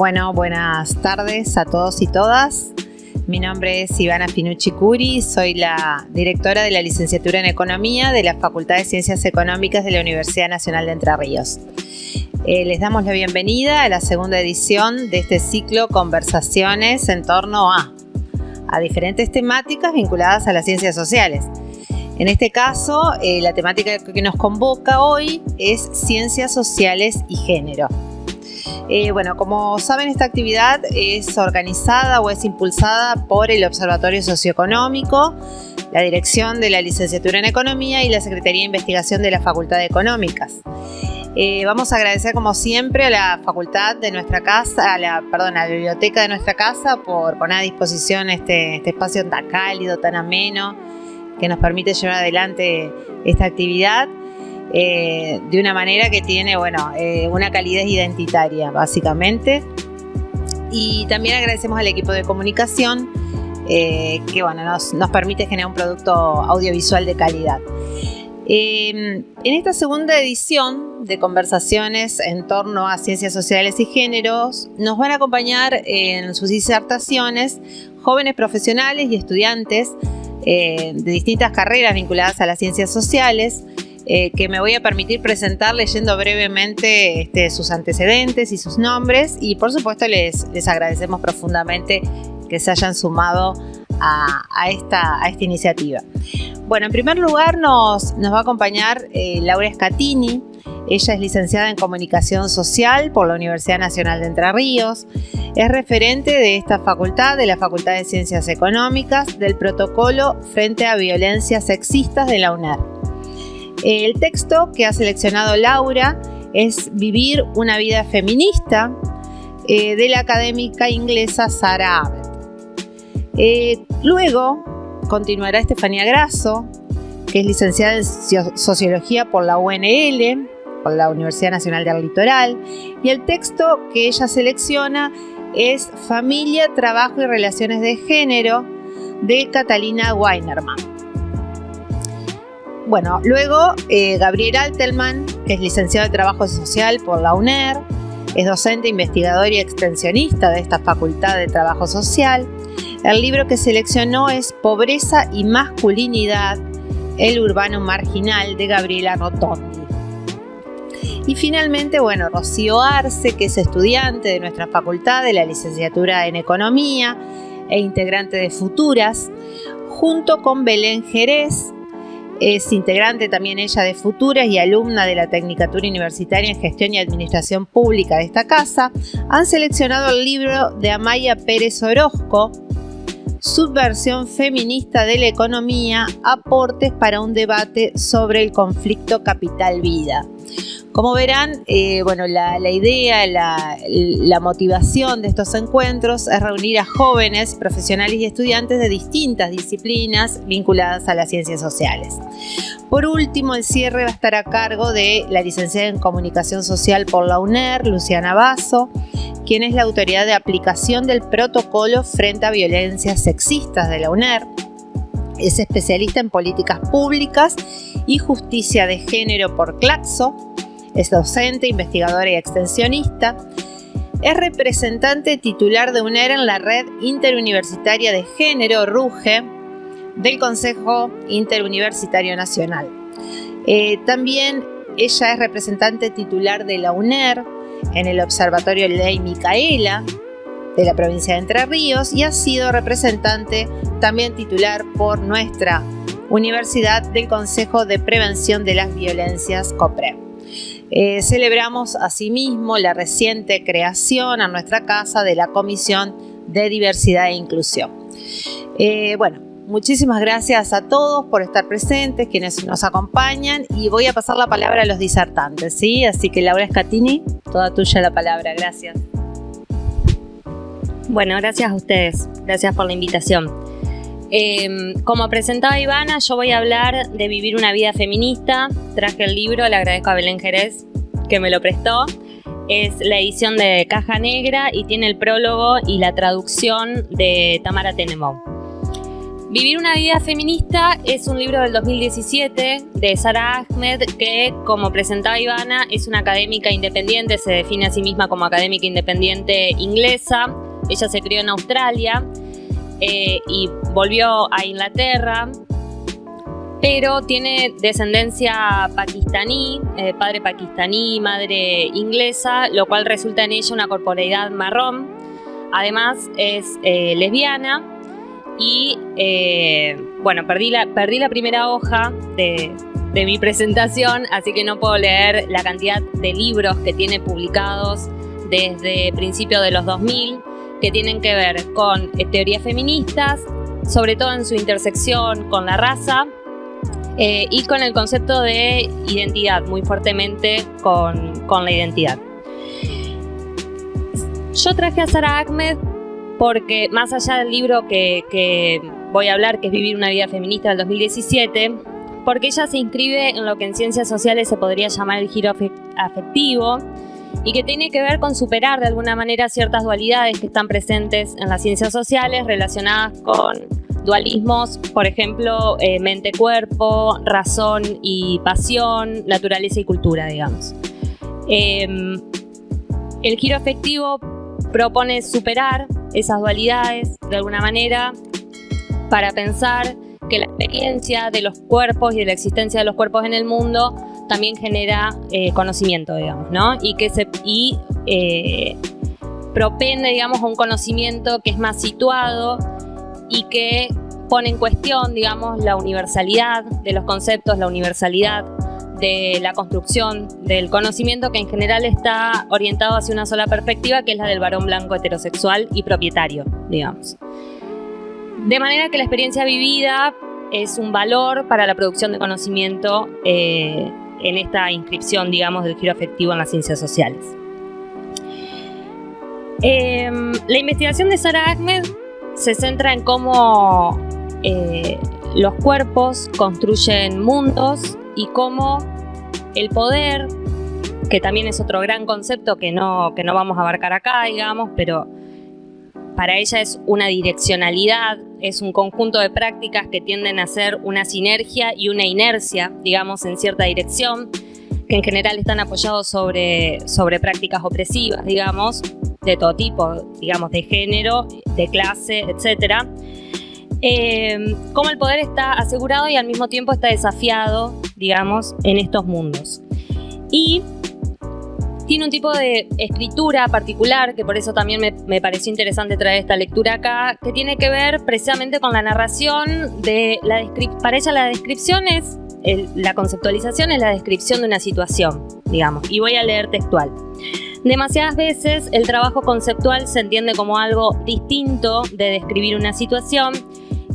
Bueno, buenas tardes a todos y todas. Mi nombre es Ivana Finucci Curi, soy la directora de la licenciatura en Economía de la Facultad de Ciencias Económicas de la Universidad Nacional de Entre Ríos. Eh, les damos la bienvenida a la segunda edición de este ciclo Conversaciones en torno a, diferentes temáticas vinculadas a las ciencias sociales. En este caso, eh, la temática que nos convoca hoy es Ciencias Sociales y Género. Eh, bueno, como saben, esta actividad es organizada o es impulsada por el Observatorio Socioeconómico, la Dirección de la Licenciatura en Economía y la Secretaría de Investigación de la Facultad de Económicas. Eh, vamos a agradecer como siempre a la facultad de nuestra casa, a la, perdón, a la biblioteca de nuestra casa por poner a disposición este, este espacio tan cálido, tan ameno, que nos permite llevar adelante esta actividad eh, de una manera que tiene, bueno, eh, una calidez identitaria, básicamente. Y también agradecemos al equipo de comunicación eh, que, bueno, nos, nos, permite generar un producto audiovisual de calidad. en esta segunda edición de conversaciones en torno a ciencias sociales y géneros, nos van a acompañar en sus disertaciones jóvenes profesionales y estudiantes de distintas carreras vinculadas a las ciencias sociales, eh, que me voy a permitir presentar leyendo brevemente este, sus antecedentes y sus nombres y por supuesto les, les agradecemos profundamente que se hayan sumado a, esta, a esta, iniciativa. Bueno, en primer lugar nos, nos va a acompañar eh, Laura Scatini, ella es licenciada en Comunicación Social por la Universidad Nacional de Entre Ríos. Es referente de esta facultad, de la Facultad de Ciencias Económicas, del protocolo frente a violencias sexistas de la UNER. El texto que ha seleccionado Laura es Vivir una vida feminista eh, de la académica inglesa Sarah Abbott. Eh, luego continuará Estefanía Grasso, que es licenciada en Sociología por la UNL, por la Universidad Nacional del Litoral, y el texto que ella selecciona es Familia, Trabajo y Relaciones de Género de Catalina Weinerman. Bueno, luego eh, Gabriel Altelman, que es licenciado de Trabajo Social por la UNER, es docente, investigador y extensionista de esta Facultad de Trabajo Social. El libro que seleccionó es Pobreza y Masculinidad, el urbano marginal de Gabriela Rotondi. Y finalmente, bueno, Rocío Arce, que es estudiante de nuestra facultad de la licenciatura en Economía e integrante de Futuras, junto con Belén Jerez, es integrante también ella de Futuras y alumna de la Tecnicatura Universitaria en Gestión y Administración Pública de esta casa, han seleccionado el libro de Amaya Pérez Orozco, Subversión feminista de la economía, aportes para un debate sobre el conflicto capital-vida. Como verán, eh, bueno, la, idea, la, motivación de estos encuentros es reunir a jóvenes, profesionales y estudiantes de distintas disciplinas vinculadas a las ciencias sociales. Por último, el cierre va a estar a cargo de la licenciada en Comunicación Social por la UNER, Luciana Basso, quien es la autoridad de aplicación del protocolo frente a violencias sexistas de la UNER. Es especialista en políticas públicas y justicia de género por Claxo es docente, investigadora y extensionista. Es representante titular de UNER en la Red Interuniversitaria de Género, RUGE, del Consejo Interuniversitario Nacional. Eh, también ella es representante titular de la UNER en el Observatorio Ley Micaela de la provincia de Entre Ríos y ha sido representante también titular por nuestra Universidad del Consejo de Prevención de las Violencias COPRE. Eh, celebramos asimismo la reciente creación a nuestra casa de la Comisión de Diversidad e Inclusión. Eh, bueno, muchísimas gracias a todos por estar presentes, quienes nos acompañan y voy a pasar la palabra a los disertantes, ¿sí? Así que Laura Scatini, toda tuya la palabra, gracias. Bueno, gracias a ustedes, gracias por la invitación. Em, como presentaba Ivana, yo voy a hablar de vivir una vida feminista. Traje el libro, le agradezco a Belén Jerez que me lo prestó. Es la edición de Caja Negra y tiene el prólogo y la traducción de Tamara Tenemov. Vivir una vida feminista es un libro del 2017 de Sara Ahmed que, como presentaba Ivana, es una académica independiente, se define a sí misma como académica independiente inglesa. Ella se crió en Australia eh, y volvió a Inglaterra, pero tiene descendencia pakistaní, eh, padre pakistaní, madre inglesa, lo cual resulta en ella una corporalidad marrón. Además es eh, lesbiana y eh, bueno, perdí la, perdí la primera hoja de, mi presentación, así que no puedo leer la cantidad de libros que tiene publicados desde principios de los 2000 que tienen que ver con teorías feministas, sobre todo en su intersección con la raza eh, y con el concepto de identidad, muy fuertemente con, con la identidad. Yo traje a Sara Ahmed porque más allá del libro que, voy a hablar, que es Vivir una vida feminista del 2017, porque ella se inscribe en lo que en ciencias sociales se podría llamar el giro afectivo y que tiene que ver con superar de alguna manera ciertas dualidades que están presentes en las ciencias sociales relacionadas con dualismos, por ejemplo, eh, mente-cuerpo, razón y pasión, naturaleza y cultura, digamos. Em, el giro afectivo propone superar esas dualidades de alguna manera para pensar que la experiencia de los cuerpos y de la existencia de los cuerpos en el mundo también genera eh, conocimiento, digamos, ¿no? Y que se y, eh, propende, digamos, a un conocimiento que es más situado y que pone en cuestión, digamos, la universalidad de los conceptos, la universalidad de la construcción del conocimiento que en general está orientado hacia una sola perspectiva, que es la del varón blanco heterosexual y propietario, digamos. De manera que la experiencia vivida es un valor para la producción de conocimiento eh, en esta inscripción, digamos, del giro afectivo en las ciencias sociales. Em, la investigación de Sara Ahmed se centra en cómo eh, los cuerpos construyen mundos y cómo el poder, que también es otro gran concepto que no, que no vamos a abarcar acá, digamos, pero para ella es una direccionalidad, es un conjunto de prácticas que tienden a ser una sinergia y una inercia, digamos, en cierta dirección, que en general están apoyados sobre, sobre prácticas opresivas, digamos, de todo tipo, digamos, de género, de clase, etcétera eh, cómo el poder está asegurado y al mismo tiempo está desafiado, digamos, en estos mundos. Y tiene un tipo de escritura particular, que por eso también me, pareció interesante traer esta lectura acá, que tiene que ver precisamente con la narración de la para ella la descripción es, la conceptualización es la descripción de una situación, digamos, y voy a leer textual. Demasiadas veces el trabajo conceptual se entiende como algo distinto de describir una situación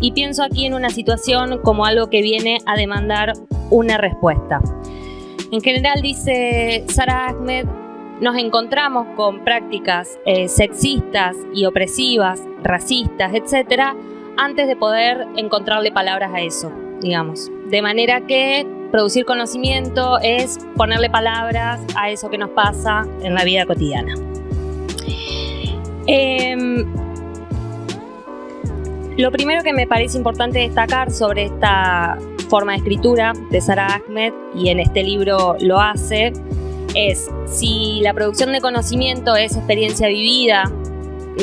y pienso aquí en una situación como algo que viene a demandar una respuesta. En general, dice Sara Ahmed, nos encontramos con prácticas eh, sexistas y opresivas, racistas, etcétera, antes de poder encontrarle palabras a eso, digamos. De manera que producir conocimiento es ponerle palabras a eso que nos pasa en la vida cotidiana. Em, lo primero que me parece importante destacar sobre esta forma de escritura de Sara Ahmed, y en este libro lo hace, es si la producción de conocimiento es experiencia vivida,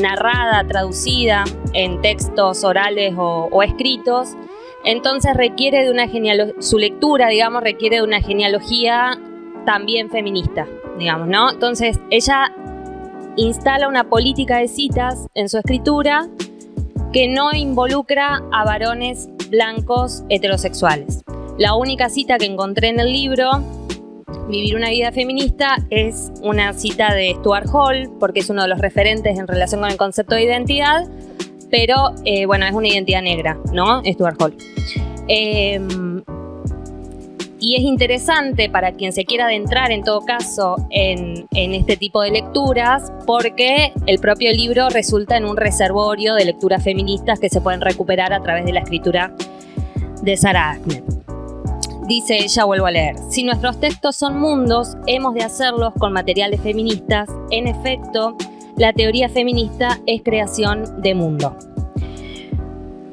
narrada, traducida en textos orales o, escritos, entonces requiere de una su lectura, digamos, requiere de una genealogía también feminista, digamos, ¿no? Entonces ella instala una política de citas en su escritura que no involucra a varones blancos heterosexuales. La única cita que encontré en el libro, Vivir una vida feminista, es una cita de Stuart Hall, porque es uno de los referentes en relación con el concepto de identidad, pero eh, bueno, es una identidad negra, ¿no? Stuart Hall. Em, y es interesante para quien se quiera adentrar en todo caso en, este tipo de lecturas porque el propio libro resulta en un reservorio de lecturas feministas que se pueden recuperar a través de la escritura de Sarah Ahmed. Dice ella, vuelvo a leer, si nuestros textos son mundos, hemos de hacerlos con materiales feministas. En efecto, la teoría feminista es creación de mundo.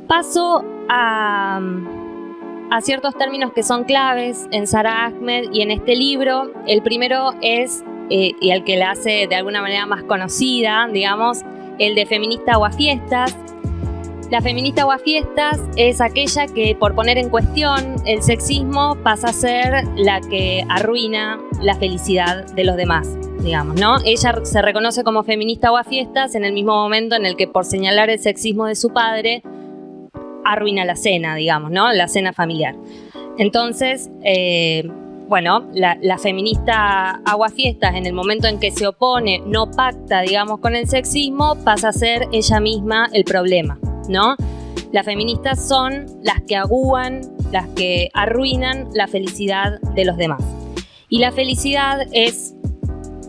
Paso a, a ciertos términos que son claves en Sara Ahmed y en este libro. El primero es, eh, y el que la hace de alguna manera más conocida, digamos, el de feminista aguafiestas. La feminista aguafiestas es aquella que por poner en cuestión el sexismo pasa a ser la que arruina la felicidad de los demás, digamos, ¿no? Ella se reconoce como feminista aguafiestas en el mismo momento en el que por señalar el sexismo de su padre arruina la cena, digamos, ¿no? La cena familiar. Entonces, eh, bueno, la, feminista aguafiestas en el momento en que se opone, no pacta, digamos, con el sexismo, pasa a ser ella misma el problema, ¿no? Las feministas son las que agúan, las que arruinan la felicidad de los demás. Y la felicidad es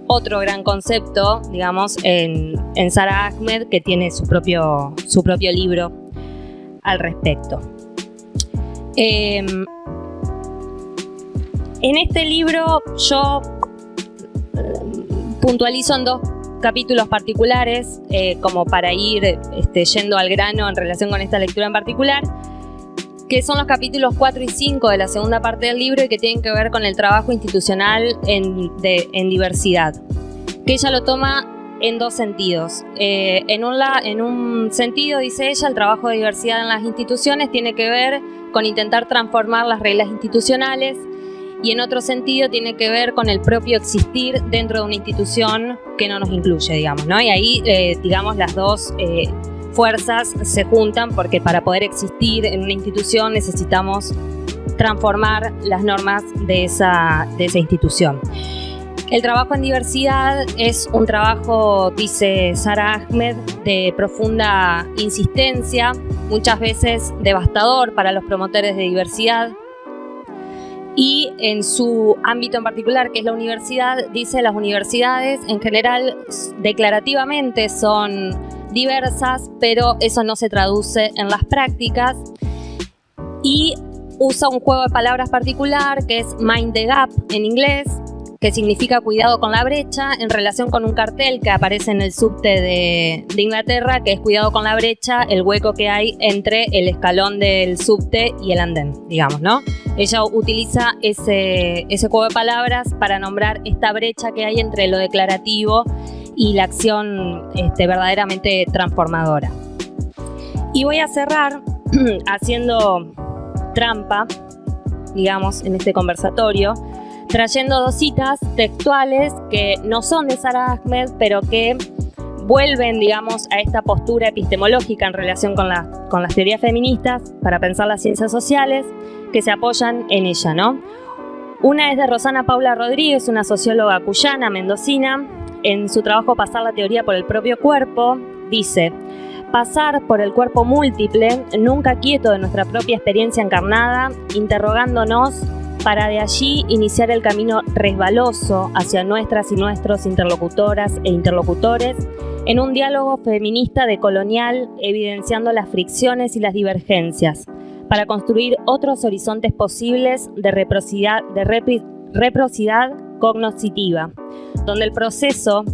otro gran concepto, digamos, en, Sara Ahmed, que tiene su propio, su propio libro al respecto. Em, en este libro yo em, puntualizo en dos capítulos particulares, eh, como para ir este, yendo al grano en relación con esta lectura en particular, que son los capítulos 4 y 5 de la segunda parte del libro y que tienen que ver con el trabajo institucional en, diversidad. Que ella lo toma en dos sentidos. Eh, en, un en un sentido, dice ella, el trabajo de diversidad en las instituciones tiene que ver con intentar transformar las reglas institucionales y en otro sentido tiene que ver con el propio existir dentro de una institución que no nos incluye, digamos, ¿no? Y ahí, eh, digamos, las dos eh, fuerzas se juntan porque para poder existir en una institución necesitamos transformar las normas de esa, de esa institución. El trabajo en diversidad es un trabajo, dice Sara Ahmed, de profunda insistencia, muchas veces devastador para los promotores de diversidad. Y en su ámbito en particular, que es la universidad, dice las universidades en general declarativamente son diversas, pero eso no se traduce en las prácticas. Y usa un juego de palabras particular que es mind the gap en inglés, que significa cuidado con la brecha, en relación con un cartel que aparece en el subte de, Inglaterra, que es cuidado con la brecha, el hueco que hay entre el escalón del subte y el andén, digamos, ¿no? Ella utiliza ese, ese juego de palabras para nombrar esta brecha que hay entre lo declarativo y la acción este, verdaderamente transformadora. Y voy a cerrar haciendo trampa, digamos, en este conversatorio, trayendo dos citas textuales que no son de Sara Ahmed, pero que vuelven, digamos, a esta postura epistemológica en relación con, con las teorías feministas para pensar las ciencias sociales que se apoyan en ella, ¿no? Una es de Rosana Paula Rodríguez, una socióloga cuyana, mendocina. En su trabajo Pasar la teoría por el propio cuerpo, dice, pasar por el cuerpo múltiple, nunca quieto de nuestra propia experiencia encarnada, interrogándonos para de allí iniciar el camino resbaloso hacia nuestras y nuestros interlocutoras e interlocutores en un diálogo feminista decolonial evidenciando las fricciones y las divergencias para construir otros horizontes posibles de reciprocidad, de cognoscitiva, donde el proceso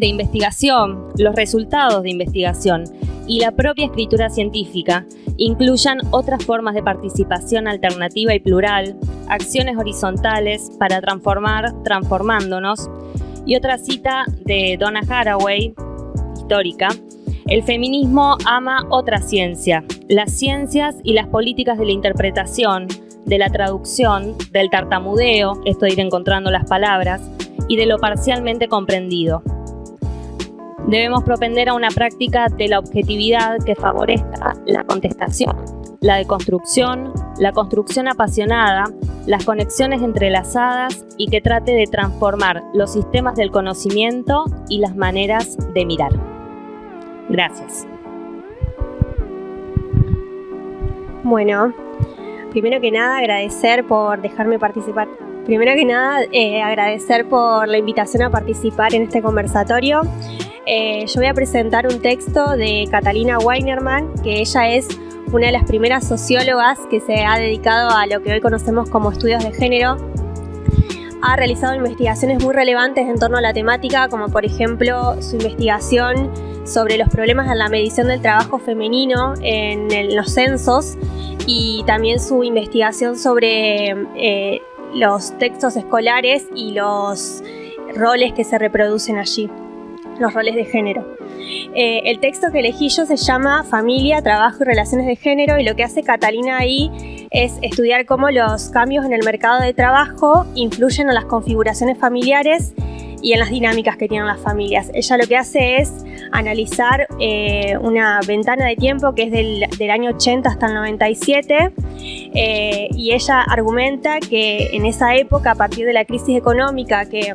de investigación, los resultados de investigación y la propia escritura científica incluyan otras formas de participación alternativa y plural, acciones horizontales para transformar transformándonos. Y otra cita de Donna Haraway, histórica, el feminismo ama otra ciencia, las ciencias y las políticas de la interpretación, de la traducción, del tartamudeo, esto ir encontrando las palabras, y de lo parcialmente comprendido. Debemos propender a una práctica de la objetividad que favorezca la contestación, la deconstrucción, la construcción apasionada, las conexiones entrelazadas y que trate de transformar los sistemas del conocimiento y las maneras de mirar. Gracias. Bueno, primero que nada agradecer por dejarme participar. Primero que nada eh, agradecer por la invitación a participar en este conversatorio. Eh, yo voy a presentar un texto de Catalina Weinerman, que ella es una de las primeras sociólogas que se ha dedicado a lo que hoy conocemos como estudios de género. Ha realizado investigaciones muy relevantes en torno a la temática, como por ejemplo su investigación sobre los problemas en la medición del trabajo femenino en, los censos y también su investigación sobre eh, los textos escolares y los roles que se reproducen allí, los roles de género. Eh, el texto que elegí yo se llama Familia, Trabajo y Relaciones de Género y lo que hace Catalina ahí es estudiar cómo los cambios en el mercado de trabajo influyen en las configuraciones familiares y en las dinámicas que tienen las familias. Ella lo que hace es analizar eh, una ventana de tiempo que es del, año 80 hasta el 97 eh, y ella argumenta que en esa época, a partir de la crisis económica que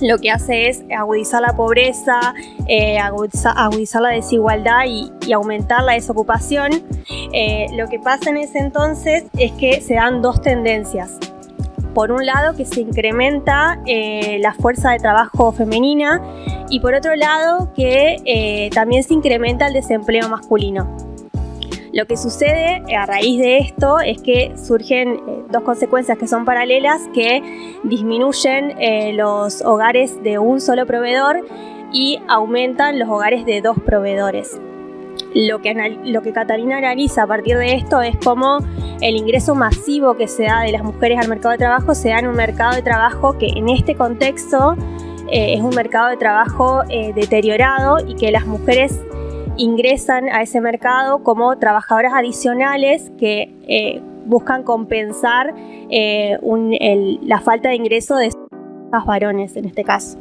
lo que hace es agudizar la pobreza, eh, agudizar, la desigualdad y, aumentar la desocupación. lo que pasa en ese entonces es que se dan dos tendencias por un lado que se incrementa eh, la fuerza de trabajo femenina y por otro lado que eh, también se incrementa el desempleo masculino. Lo que sucede a raíz de esto es que surgen eh, dos consecuencias que son paralelas que disminuyen los hogares de un solo proveedor y aumentan los hogares de dos proveedores. Lo que, lo que Catalina analiza a partir de esto es cómo el ingreso masivo que se da de las mujeres al mercado de trabajo se da en un mercado de trabajo que en este contexto eh, es un mercado de trabajo eh, deteriorado y que las mujeres ingresan a ese mercado como trabajadoras adicionales que eh, buscan compensar la falta de ingreso de los varones en este caso.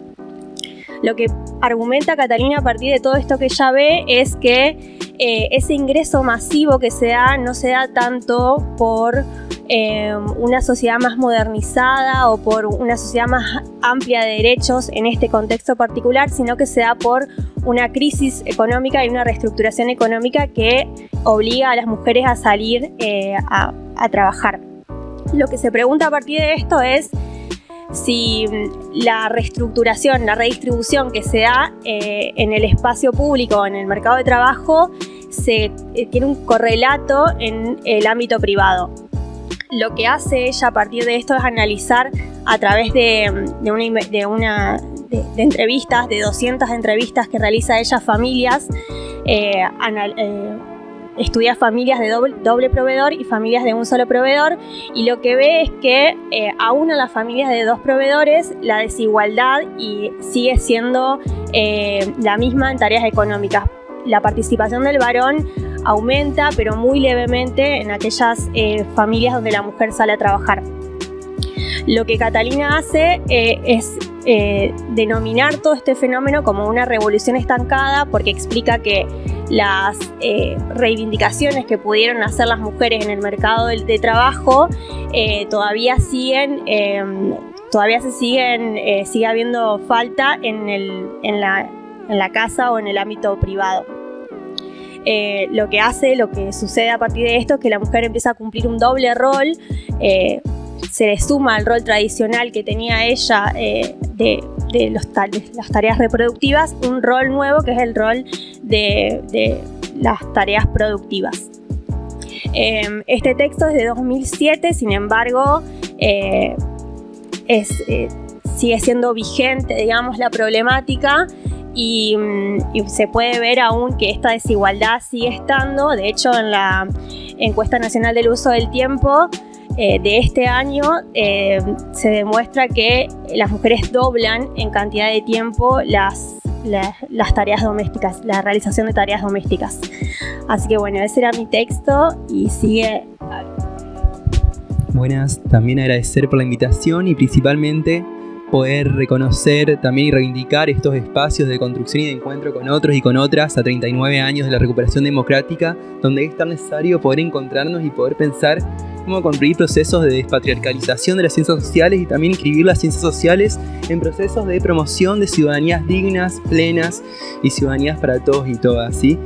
Lo que argumenta Catalina a partir de todo esto que ella ve es que eh, ese ingreso masivo que se da no se da tanto por eh, una sociedad más modernizada o por una sociedad más amplia de derechos en este contexto particular, sino que se da por una crisis económica y una reestructuración económica que obliga a las mujeres a salir eh, a, trabajar. Lo que se pregunta a partir de esto es si la reestructuración, la redistribución que se da eh, en el espacio público, en el mercado de trabajo, se, eh, tiene un correlato en el ámbito privado. Lo que hace ella a partir de esto es analizar a través de, una, de, entrevistas, de 200 entrevistas que realiza ella familias, eh, estudia familias de doble, proveedor y familias de un solo proveedor y lo que ve es que eh, aún en las familias de dos proveedores la desigualdad sigue siendo eh, la misma en tareas económicas. La participación del varón aumenta pero muy levemente en aquellas eh, familias donde la mujer sale a trabajar. Lo que Catalina hace es denominar todo este fenómeno como una revolución estancada porque explica que las eh, reivindicaciones que pudieron hacer las mujeres en el mercado de, trabajo eh, todavía siguen, em, todavía se siguen, eh, sigue habiendo falta en, la, casa o en el ámbito privado. Lo que hace, lo que sucede a partir de esto es que la mujer empieza a cumplir un doble rol, se le suma al rol tradicional que tenía ella de de los, las tareas reproductivas un rol nuevo que es el rol de, las tareas productivas. Em, este texto es de 2007, sin embargo, eh, eh, sigue siendo vigente, digamos, la problemática y, mm, y, se puede ver aún que esta desigualdad sigue estando. De hecho, en la encuesta nacional del uso del tiempo, eh, de este año eh, se demuestra que las mujeres doblan en cantidad de tiempo las, las, tareas domésticas, la realización de tareas domésticas. Así que bueno, ese era mi texto y sigue... Buenas, también agradecer por la invitación y principalmente poder reconocer también y reivindicar estos espacios de construcción y de encuentro con otros y con otras a 39 años de la recuperación democrática, donde es tan necesario poder encontrarnos y poder pensar cómo construir procesos de despatriarcalización de las ciencias sociales y también inscribir las ciencias sociales en procesos de promoción de ciudadanías dignas, plenas y ciudadanías para todos y todas. ¿sí?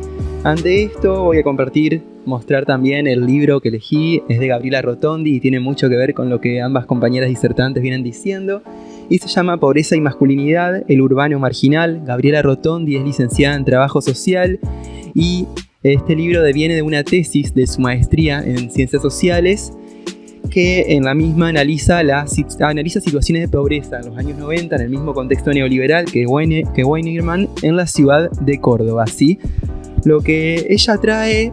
Ante esto voy a compartir, mostrar también el libro que elegí, es de Gabriela Rotondi y tiene mucho que ver con lo que ambas compañeras disertantes vienen diciendo y se llama Pobreza y Masculinidad, el urbano marginal. Gabriela Rotondi es licenciada en Trabajo Social y este libro deviene de una tesis de su maestría en Ciencias Sociales que en la misma analiza, las, analiza situaciones de pobreza en los años 90 en el mismo contexto neoliberal que, Weine, que Weinerman en la ciudad de Córdoba. ¿sí? Lo que ella trae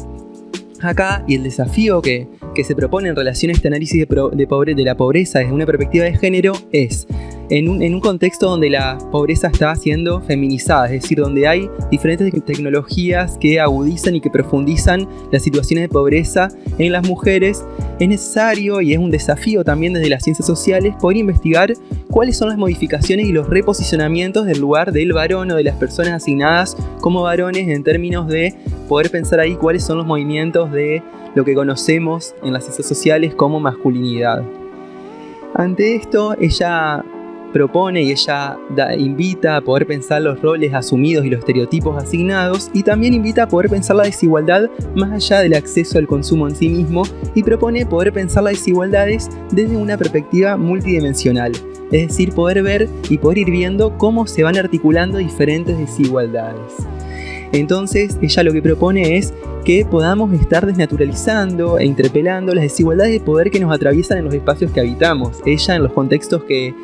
acá y el desafío que, se propone en relación a este análisis de, pobre, de la pobreza desde una perspectiva de género es en un, contexto donde la pobreza está siendo feminizada, es decir, donde hay diferentes tecnologías que agudizan y que profundizan las situaciones de pobreza en las mujeres, es necesario y es un desafío también desde las ciencias sociales poder investigar cuáles son las modificaciones y los reposicionamientos del lugar del varón o de las personas asignadas como varones en términos de poder pensar ahí cuáles son los movimientos de lo que conocemos en las ciencias sociales como masculinidad. Ante esto, ella propone y ella invita a poder pensar los roles asumidos y los estereotipos asignados y también invita a poder pensar la desigualdad más allá del acceso al consumo en sí mismo y propone poder pensar las desigualdades desde una perspectiva multidimensional, es decir, poder ver y poder ir viendo cómo se van articulando diferentes desigualdades. Entonces, ella lo que propone es que podamos estar desnaturalizando e interpelando las desigualdades de poder que nos atraviesan en los espacios que habitamos. Ella en los contextos que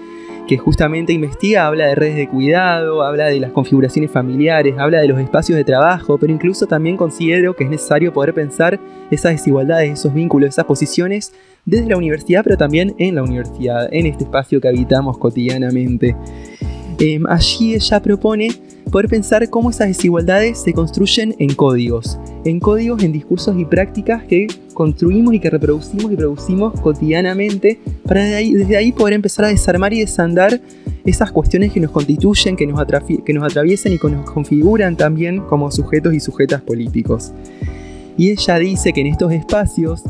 que justamente investiga, habla de redes de cuidado, habla de las configuraciones familiares, habla de los espacios de trabajo, pero incluso también considero que es necesario poder pensar esas desigualdades, esos vínculos, esas posiciones desde la universidad, pero también en la universidad, en este espacio que habitamos cotidianamente. Em, allí ella propone poder pensar cómo esas desigualdades se construyen en códigos, en códigos, en discursos y prácticas que construimos y que reproducimos y producimos cotidianamente para desde ahí, poder empezar a desarmar y desandar esas cuestiones que nos constituyen, que nos, que nos atraviesan y que nos configuran también como sujetos y sujetas políticos. Y ella dice que en estos espacios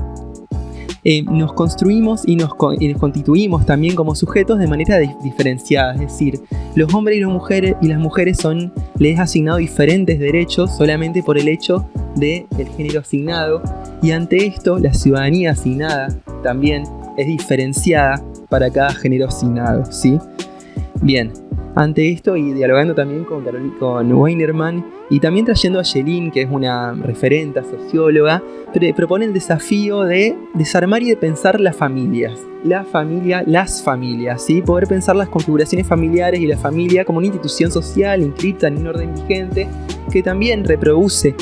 eh, nos construimos y nos, constituimos también como sujetos de manera diferenciada, es decir, los hombres y las mujeres, y las son, les asignado diferentes derechos solamente por el hecho del el género asignado. Y ante esto la ciudadanía asignada también es diferenciada para cada género asignado, ¿sí? Bien, ante esto y dialogando también con, con Weinerman y también trayendo a Yelin, que es una referente socióloga, propone el desafío de desarmar y de pensar las familias. La familia, las familias, ¿sí? Poder pensar las configuraciones familiares y la familia como una institución social inscrita en un orden vigente que también reproduce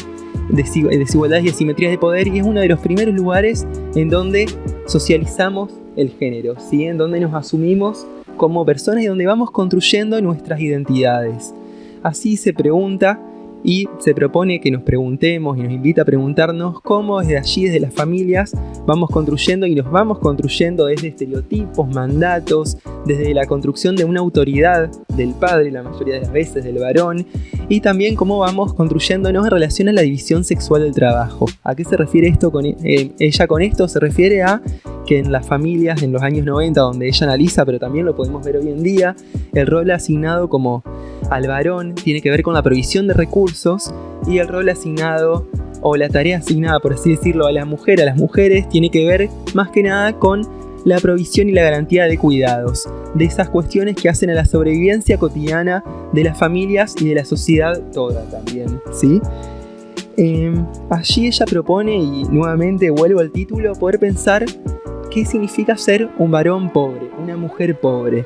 desigualdades y asimetrías de poder y es uno de los primeros lugares en donde socializamos el género, ¿sí? En donde nos asumimos como personas y donde vamos construyendo nuestras identidades. Así se pregunta y se propone que nos preguntemos y nos invita a preguntarnos cómo desde allí, desde las familias, vamos construyendo y nos vamos construyendo desde estereotipos, mandatos, desde la construcción de una autoridad del padre, la mayoría de las veces del varón, y también cómo vamos construyéndonos en relación a la división sexual del trabajo. ¿A qué se refiere esto con eh, ella con esto? Se refiere a que en las familias en los años 90, donde ella analiza, pero también lo podemos ver hoy en día, el rol asignado como al varón tiene que ver con la provisión de recursos y el rol asignado o la tarea asignada, por así decirlo, a la mujer, a las mujeres, tiene que ver más que nada con la provisión y la garantía de cuidados, de esas cuestiones que hacen a la sobrevivencia cotidiana de las familias y de la sociedad toda también, ¿sí? Em, allí ella propone, y nuevamente vuelvo al título, poder pensar qué significa ser un varón pobre, una mujer pobre.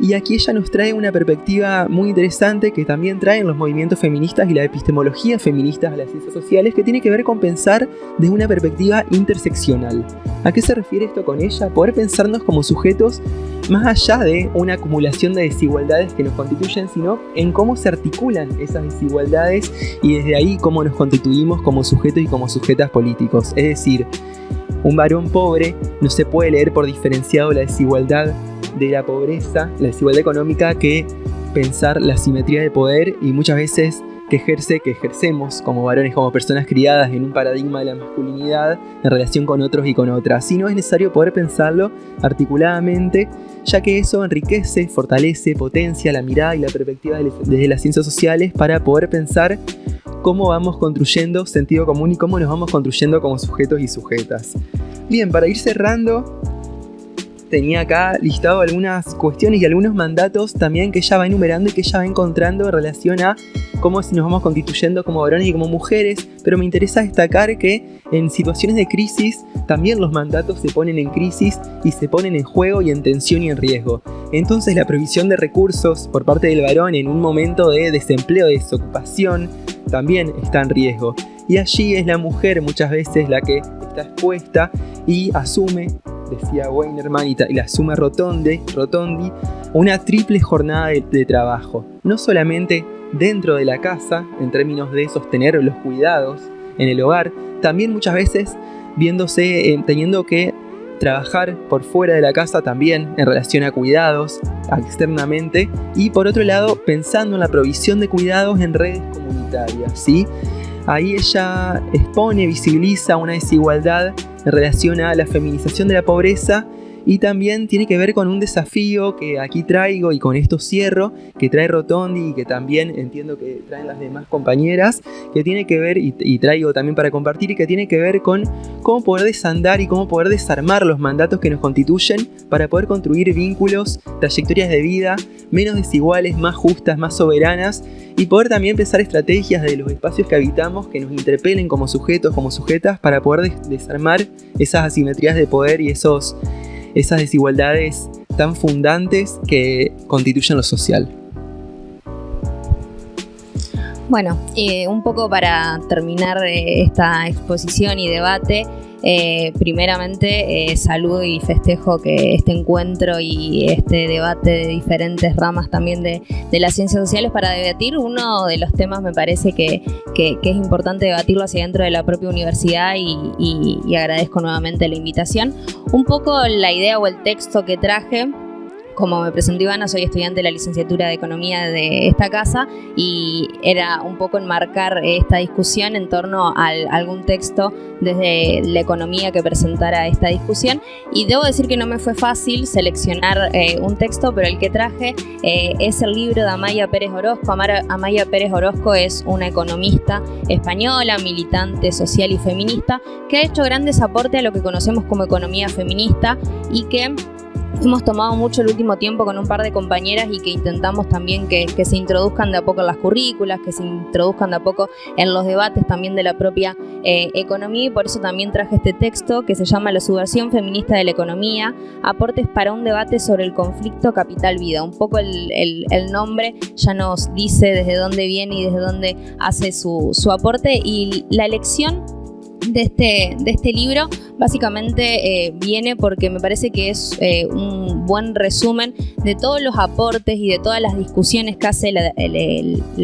Y aquí ella nos trae una perspectiva muy interesante que también traen los movimientos feministas y la epistemología feminista a las ciencias sociales que tiene que ver con pensar desde una perspectiva interseccional. ¿A qué se refiere esto con ella? Poder pensarnos como sujetos más allá de una acumulación de desigualdades que nos constituyen, sino en cómo se articulan esas desigualdades y desde ahí cómo nos constituimos como sujetos y como sujetas políticos. Es decir, un varón pobre no se puede leer por diferenciado la desigualdad de la pobreza, la desigualdad económica, que pensar la simetría de poder y muchas veces que ejerce, que ejercemos como varones, como personas criadas en un paradigma de la masculinidad en relación con otros y con otras. Si no es necesario poder pensarlo articuladamente, ya que eso enriquece, fortalece, potencia la mirada y la perspectiva desde las ciencias sociales para poder pensar cómo vamos construyendo sentido común y cómo nos vamos construyendo como sujetos y sujetas. Bien, para ir cerrando, tenía acá listado algunas cuestiones y algunos mandatos también que ella va enumerando y que ella va encontrando en relación a cómo nos vamos constituyendo como varones y como mujeres, pero me interesa destacar que en situaciones de crisis también los mandatos se ponen en crisis y se ponen en juego y en tensión y en riesgo. Entonces la provisión de recursos por parte del varón en un momento de desempleo, de desocupación, también está en riesgo. Y allí es la mujer muchas veces la que está expuesta y asume, decía Weinerman y, la asume Rotondi, Rotondi, una triple jornada de, trabajo. No solamente dentro de la casa, en términos de sostener los cuidados en el hogar, también muchas veces viéndose, eh, teniendo que trabajar por fuera de la casa también en relación a cuidados externamente y por otro lado pensando en la provisión de cuidados en redes comunitarias, ¿sí? Ahí ella expone, visibiliza una desigualdad en relación a la feminización de la pobreza y también tiene que ver con un desafío que aquí traigo y con esto cierro, que trae Rotondi y que también entiendo que traen las demás compañeras, que tiene que ver y, traigo también para compartir y que tiene que ver con cómo poder desandar y cómo poder desarmar los mandatos que nos constituyen para poder construir vínculos, trayectorias de vida menos desiguales, más justas, más soberanas y poder también pensar estrategias de los espacios que habitamos que nos interpelen como sujetos, como sujetas para poder desarmar esas asimetrías de poder y esos esas desigualdades tan fundantes que constituyen lo social. Bueno, eh, un poco para terminar esta exposición y debate, eh, primeramente, eh, saludo y festejo que este encuentro y este debate de diferentes ramas también de, las ciencias sociales para debatir uno de los temas me parece que, es importante debatirlo hacia dentro de la propia universidad y, y agradezco nuevamente la invitación. Un poco la idea o el texto que traje como me presentó Ivana, soy estudiante de la licenciatura de Economía de esta casa y era un poco enmarcar esta discusión en torno a algún texto desde la economía que presentara esta discusión y debo decir que no me fue fácil seleccionar eh, un texto, pero el que traje eh, es el libro de Amaya Pérez Orozco. Amaya Pérez Orozco es una economista española, militante social y feminista, que ha hecho grandes aportes a lo que conocemos como economía feminista y que hemos tomado mucho el último tiempo con un par de compañeras y que intentamos también que, se introduzcan de a poco en las currículas, que se introduzcan de a poco en los debates también de la propia eh, economía y por eso también traje este texto que se llama La subversión feminista de la economía, aportes para un debate sobre el conflicto capital-vida. Un poco el, nombre ya nos dice desde dónde viene y desde dónde hace su, su aporte y la elección de este, de este libro básicamente eh, viene porque me parece que es eh, un buen resumen de todos los aportes y de todas las discusiones que hace la,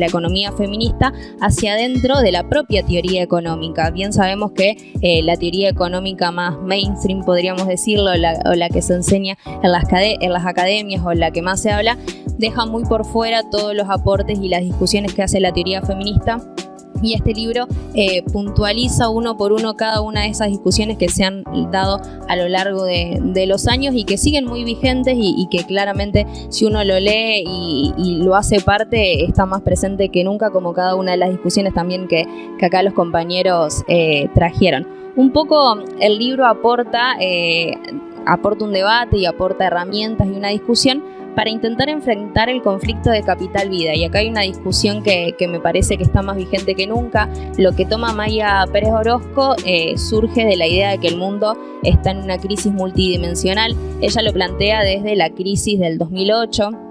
economía feminista hacia adentro de la propia teoría económica. Bien sabemos que eh, la teoría económica más mainstream, podríamos decirlo, o la que se enseña en las, en las academias o la que más se habla, deja muy por fuera todos los aportes y las discusiones que hace la teoría feminista y este libro eh, puntualiza uno por uno cada una de esas discusiones que se han dado a lo largo de, los años y que siguen muy vigentes y, que claramente si uno lo lee y, lo hace parte está más presente que nunca como cada una de las discusiones también que, acá los compañeros eh, trajeron. Un poco el libro aporta, eh, aporta un debate y aporta herramientas y una discusión para intentar enfrentar el conflicto de capital-vida. Y acá hay una discusión que, me parece que está más vigente que nunca. Lo que toma Maya Pérez Orozco eh, surge de la idea de que el mundo está en una crisis multidimensional. Ella lo plantea desde la crisis del 2008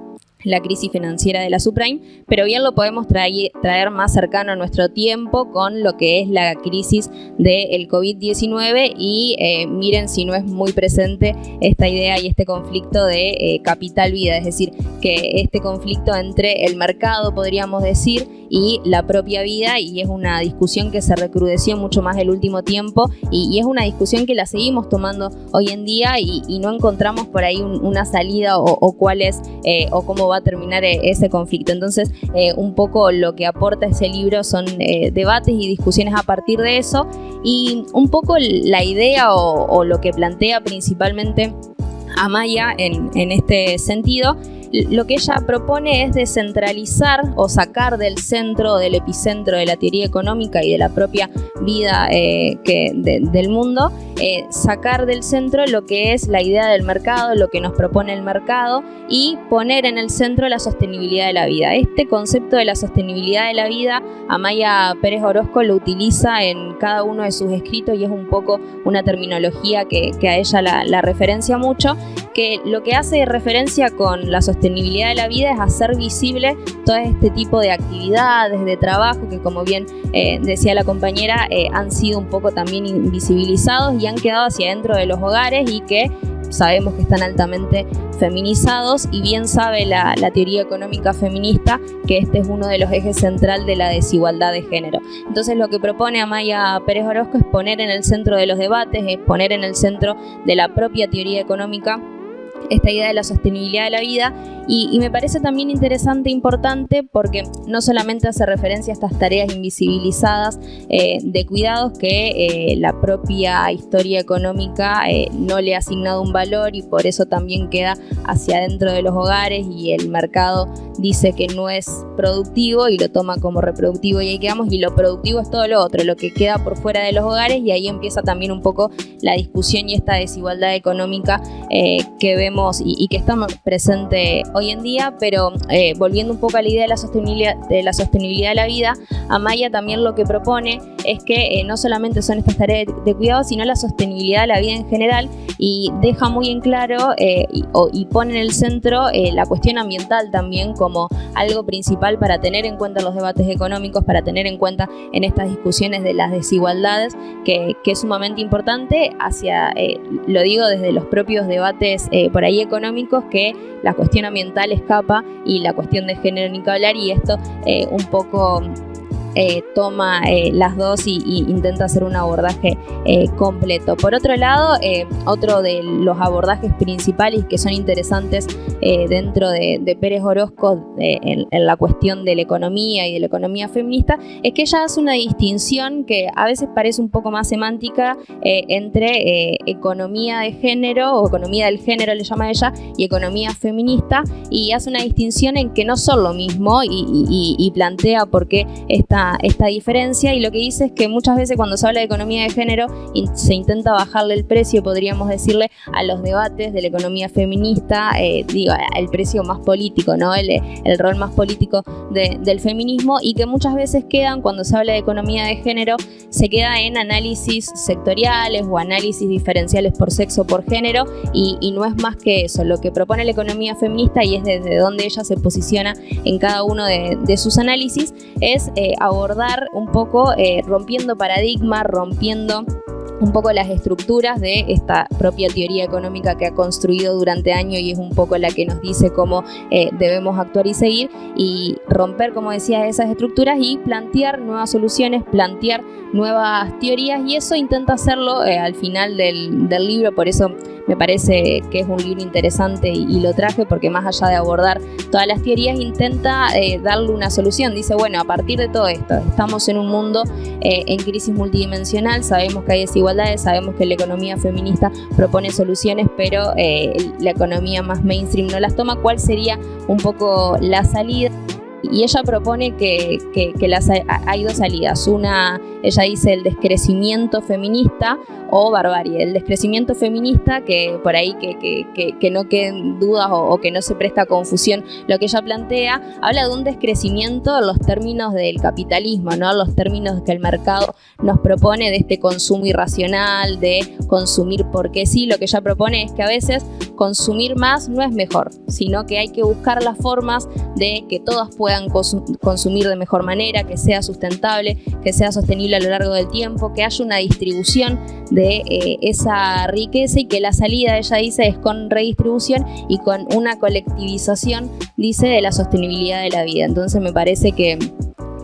la crisis financiera de la subprime, pero bien lo podemos traer, traer más cercano a nuestro tiempo con lo que es la crisis del COVID-19 y eh, miren si no es muy presente esta idea y este conflicto de eh, capital-vida, es decir, que este conflicto entre el mercado, podríamos decir, y la propia vida y es una discusión que se recrudeció mucho más el último tiempo y, es una discusión que la seguimos tomando hoy en día y, no encontramos por ahí una salida o, cuál es eh, o cómo va a terminar eh, ese conflicto. Entonces, eh, un poco lo que aporta ese libro son debates y discusiones a partir de eso y un poco la idea o, lo que plantea principalmente Amaya en, en este sentido lo que ella propone es descentralizar o sacar del centro, del epicentro de la teoría económica y de la propia vida eh, del mundo, eh, sacar del centro lo que es la idea del mercado, lo que nos propone el mercado y poner en el centro la sostenibilidad de la vida. Este concepto de la sostenibilidad de la vida, Amaya Pérez Orozco lo utiliza en cada uno de sus escritos y es un poco una terminología que, a ella la, la referencia mucho, que lo que hace referencia con la sostenibilidad de la vida es hacer visible todo este tipo de actividades, de trabajo que como bien eh, decía la compañera, eh, han sido un poco también invisibilizados y han quedado hacia dentro de los hogares y que sabemos que están altamente feminizados y bien sabe la, teoría económica feminista que este es uno de los ejes central de la desigualdad de género. Entonces lo que propone Amaya Pérez Orozco es poner en el centro de los debates, es poner en el centro de la propia teoría económica esta idea de la sostenibilidad de la vida. Y, me parece también interesante e importante porque no solamente hace referencia a estas tareas invisibilizadas eh, de cuidados que eh, la propia historia económica eh, no le ha asignado un valor y por eso también queda hacia adentro de los hogares y el mercado dice que no es productivo y lo toma como reproductivo y ahí quedamos. Y lo productivo es todo lo otro, lo que queda por fuera de los hogares y ahí empieza también un poco la discusión y esta desigualdad económica que vemos y, y que está presente hoy en día, pero eh, volviendo un poco a la idea de la sostenibilidad de la, sostenibilidad de la vida, Amaya también lo que propone es que eh, no solamente son estas tareas de, cuidado, sino la sostenibilidad de la vida en general y deja muy en claro eh, y, pone en el centro la cuestión ambiental también como algo principal para tener en cuenta los debates económicos, para tener en cuenta en estas discusiones de las desigualdades, que, que es sumamente importante hacia, lo digo desde los propios debates por ahí económicos, que la cuestión ambiental escapa y la cuestión de género ni que hablar y esto eh, un poco eh, toma eh, las dos y, intenta hacer un abordaje eh, completo. Por otro lado, otro de los abordajes principales que son interesantes dentro de, Pérez Orozco en, la cuestión de la economía y de la economía feminista es que ella hace una distinción que a veces parece un poco más semántica entre economía de género o economía del género le llama ella y economía feminista y hace una distinción en que no son lo mismo y, y plantea por qué esta esta, diferencia y lo que dice es que muchas veces cuando se habla de economía de género se intenta bajarle el precio, podríamos decirle, a los debates de la economía feminista, eh, digo, el precio más político, ¿no? El, el rol más político del feminismo y que muchas veces quedan, cuando se habla de economía de género, se queda en análisis sectoriales o análisis diferenciales por sexo, por género y, no es más que eso, lo que propone la economía feminista y es desde donde ella se posiciona en cada uno de, sus análisis, es eh, abordar un poco eh, rompiendo paradigmas, rompiendo un poco las estructuras de esta propia teoría económica que ha construido durante años y es un poco la que nos dice cómo eh, debemos actuar y seguir y romper, como decía, esas estructuras y plantear nuevas soluciones, plantear nuevas teorías y eso intenta hacerlo eh, al final del, del libro, por eso me parece que es un libro interesante y, lo traje porque más allá de abordar todas las teorías intenta eh, darle una solución. Dice, bueno, a partir de todo esto, estamos en un mundo eh, en crisis multidimensional, sabemos que hay desigualdades, sabemos que la economía feminista propone soluciones, pero eh, la economía más mainstream no las toma. ¿Cuál sería un poco la salida? y ella propone que, las, hay dos salidas. Una, ella dice el descrecimiento feminista o barbarie. El descrecimiento feminista, que por ahí que, que no queden dudas o, que no se presta confusión lo que ella plantea, habla de un descrecimiento en los términos del capitalismo, ¿no? los términos que el mercado nos propone de este consumo irracional, de consumir porque sí. Lo que ella propone es que a veces consumir más no es mejor, sino que hay que buscar las formas de que todas puedan consumir de mejor manera, que sea sustentable, que sea sostenible a lo largo del tiempo, que haya una distribución de eh, esa riqueza y que la salida, ella dice, es con redistribución y con una colectivización, dice, de la sostenibilidad de la vida. Entonces me parece que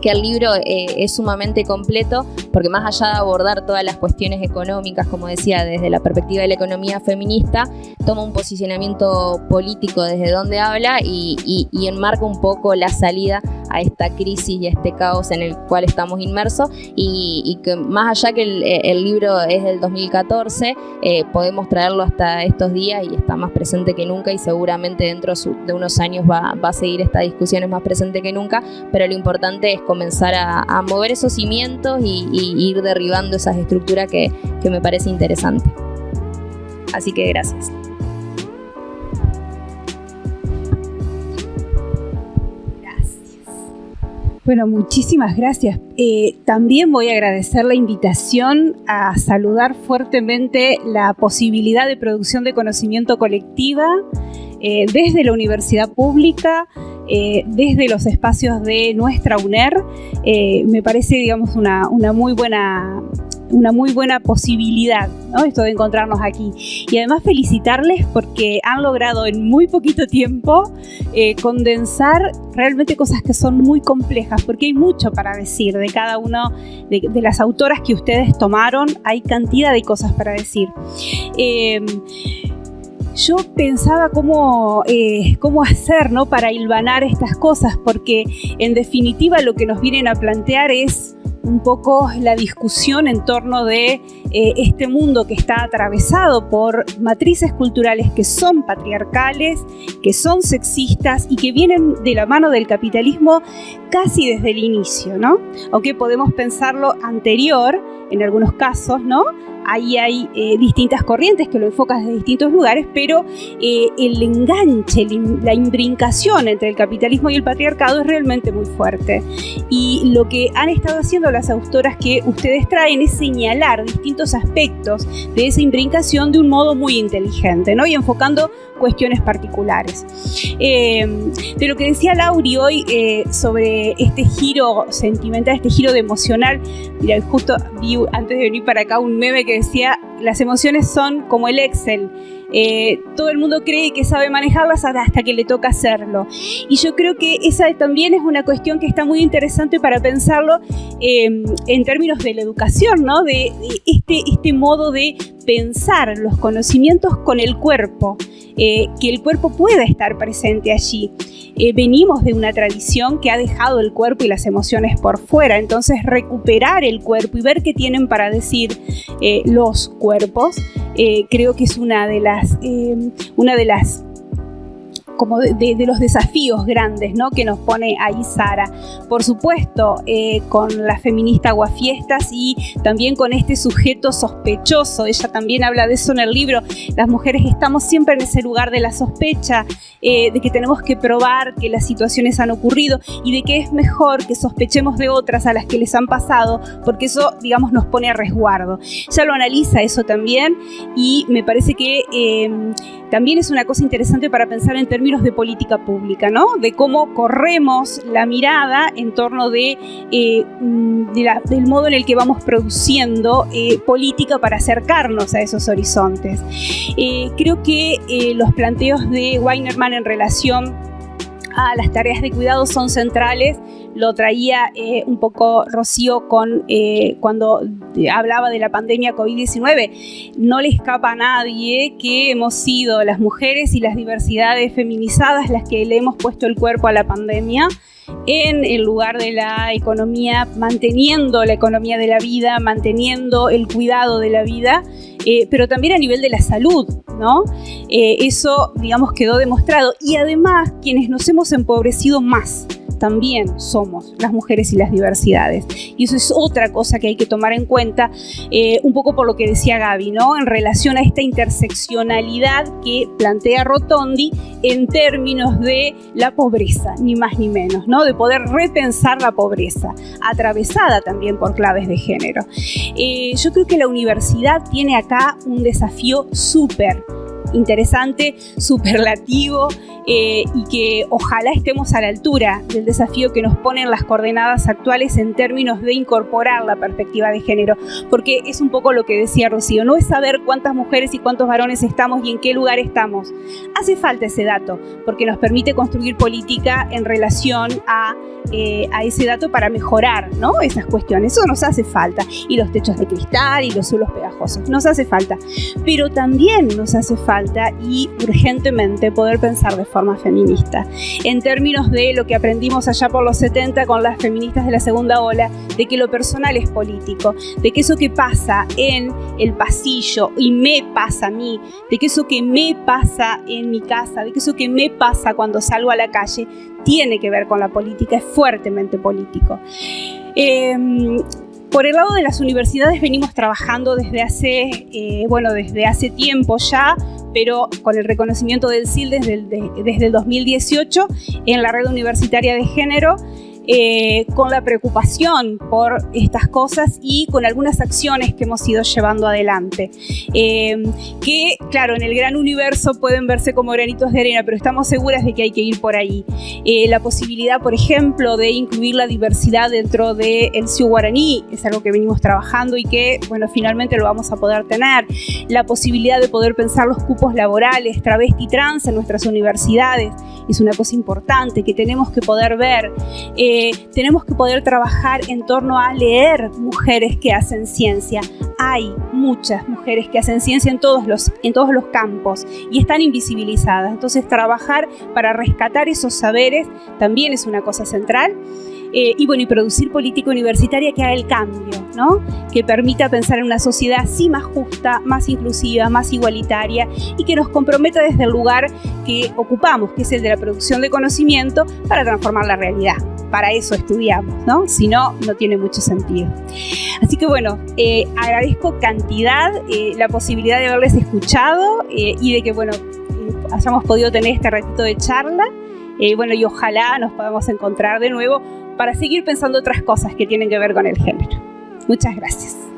que el libro eh, es sumamente completo porque más allá de abordar todas las cuestiones económicas, como decía, desde la perspectiva de la economía feminista, toma un posicionamiento político desde donde habla y, enmarca un poco la salida a esta crisis y a este caos en el cual estamos inmersos y, que más allá que el, libro es del 2014, eh, podemos traerlo hasta estos días y está más presente que nunca y seguramente dentro de unos años va, a seguir esta discusión, es más presente que nunca, pero lo importante es comenzar a, mover esos cimientos y, ir derribando esas estructuras que, que me parece interesante. Así que gracias. Bueno, muchísimas gracias. Eh, también voy a agradecer la invitación a saludar fuertemente la posibilidad de producción de conocimiento colectiva eh, desde la universidad pública, eh, desde los espacios de nuestra UNER. me parece, digamos, una, una muy buena una muy buena posibilidad, ¿no? Esto de encontrarnos aquí. Y además felicitarles porque han logrado en muy poquito tiempo eh, condensar realmente cosas que son muy complejas, porque hay mucho para decir de cada uno de, las autoras que ustedes tomaron, hay cantidad de cosas para decir. Em, yo pensaba cómo, eh, cómo hacer ¿no? para hilvanar estas cosas, porque en definitiva lo que nos vienen a plantear es un poco la discusión en torno de eh, este mundo que está atravesado por matrices culturales que son patriarcales, que son sexistas y que vienen de la mano del capitalismo casi desde el inicio, ¿no? Aunque podemos pensarlo anterior en algunos casos, ¿no? Ahí hay eh, distintas corrientes que lo enfocan desde distintos lugares, pero eh, el enganche, la imbrincación entre el capitalismo y el patriarcado es realmente muy fuerte. Y lo que han estado haciendo las autoras que ustedes traen es señalar distintos aspectos de esa imbrincación de un modo muy inteligente, ¿no? Y enfocando cuestiones particulares. Eh, de lo que decía Lauri hoy sobre este giro sentimental, este giro de emocional, mira, justo vi antes de venir para acá un meme que decía, las emociones son como el Excel. Eh, todo el mundo cree que sabe manejarlas hasta que le toca hacerlo. Y yo creo que esa también es una cuestión que está muy interesante para pensarlo em, en términos de la educación, ¿no? de, este, este modo de pensar los conocimientos con el cuerpo, eh, que el cuerpo pueda estar presente allí. Eh, venimos de una tradición que ha dejado el cuerpo y las emociones por fuera, entonces recuperar el cuerpo y ver qué tienen para decir eh, los cuerpos, creo que es una de las, una de las como de, los desafíos grandes ¿no? que nos pone ahí Sara. Por supuesto, eh, con la feminista Aguafiestas y también con este sujeto sospechoso. Ella también habla de eso en el libro. Las mujeres estamos siempre en ese lugar de la sospecha, eh, de que tenemos que probar que las situaciones han ocurrido y de que es mejor que sospechemos de otras a las que les han pasado, porque eso, digamos, nos pone a resguardo. Ella lo analiza eso también y me parece que eh, también es una cosa interesante para pensar en términos de política pública, ¿no? De cómo corremos la mirada en torno de, eh, mm, del modo en el que vamos produciendo eh, política para acercarnos a esos horizontes. Eh, creo que los planteos de Weinerman en relación a las tareas de cuidado son centrales lo traía eh, un poco Rocío con, eh, cuando hablaba de la pandemia COVID-19. No le escapa a nadie que hemos sido las mujeres y las diversidades feminizadas las que le hemos puesto el cuerpo a la pandemia en el lugar de la economía, manteniendo la economía de la vida, manteniendo el cuidado de la vida, eh, pero también a nivel de la salud, ¿no? eso, digamos, quedó demostrado. Y además, quienes nos hemos empobrecido más, también somos las mujeres y las diversidades. Y eso es otra cosa que hay que tomar en cuenta, eh, un poco por lo que decía Gaby, ¿no? En relación a esta interseccionalidad que plantea Rotondi en términos de la pobreza, ni más ni menos, ¿no? De poder repensar la pobreza, atravesada también por claves de género. Eh, yo creo que la universidad tiene acá un desafío súper interesante, superlativo eh, y que ojalá estemos a la altura del desafío que nos ponen las coordenadas actuales en términos de incorporar la perspectiva de género, porque es un poco lo que decía Rocío, no es saber cuántas mujeres y cuántos varones estamos y en qué lugar estamos. Hace falta ese dato, porque nos permite construir política en relación a, eh, a ese dato para mejorar ¿no? esas cuestiones. Eso nos hace falta. Y los techos de cristal y los suelos pegajosos, nos hace falta. Pero también nos hace falta y urgentemente poder pensar de forma feminista. En términos de lo que aprendimos allá por los 70 con las feministas de la segunda ola, de que lo personal es político, de que eso que pasa en el pasillo y me pasa a mí, de que eso que me pasa en mi casa, de que eso que me pasa cuando salgo a la calle, tiene que ver con la política, es fuertemente político. Em, por el lado de las universidades venimos trabajando desde hace, eh, bueno, desde hace tiempo ya, pero con el reconocimiento del CIL desde el, desde el 2018 en la red universitaria de género eh, con la preocupación por estas cosas y con algunas acciones que hemos ido llevando adelante. Eh, que, claro, en el gran universo pueden verse como granitos de arena, pero estamos seguras de que hay que ir por ahí. Eh, la posibilidad, por ejemplo, de incluir la diversidad dentro del de CIU Guaraní es algo que venimos trabajando y que, bueno, finalmente lo vamos a poder tener. La posibilidad de poder pensar los cupos laborales, travesti trans en nuestras universidades es una cosa importante que tenemos que poder ver tenemos que poder trabajar en torno a leer mujeres que hacen ciencia. Hay muchas mujeres que hacen ciencia en todos los, en todos los campos y están invisibilizadas. Entonces trabajar para rescatar esos saberes también es una cosa central. Eh, y bueno, y producir política universitaria que haga el cambio, ¿no? Que permita pensar en una sociedad así más justa, más inclusiva, más igualitaria y que nos comprometa desde el lugar que ocupamos, que es el de la producción de conocimiento, para transformar la realidad para eso estudiamos, ¿no? Si no, no tiene mucho sentido. Así que bueno, eh, agradezco cantidad eh, la posibilidad de haberles escuchado eh, y de que, bueno, hayamos podido tener este ratito de charla. bueno, y ojalá nos podamos encontrar de nuevo para seguir pensando otras cosas que tienen que ver con el género. Muchas gracias.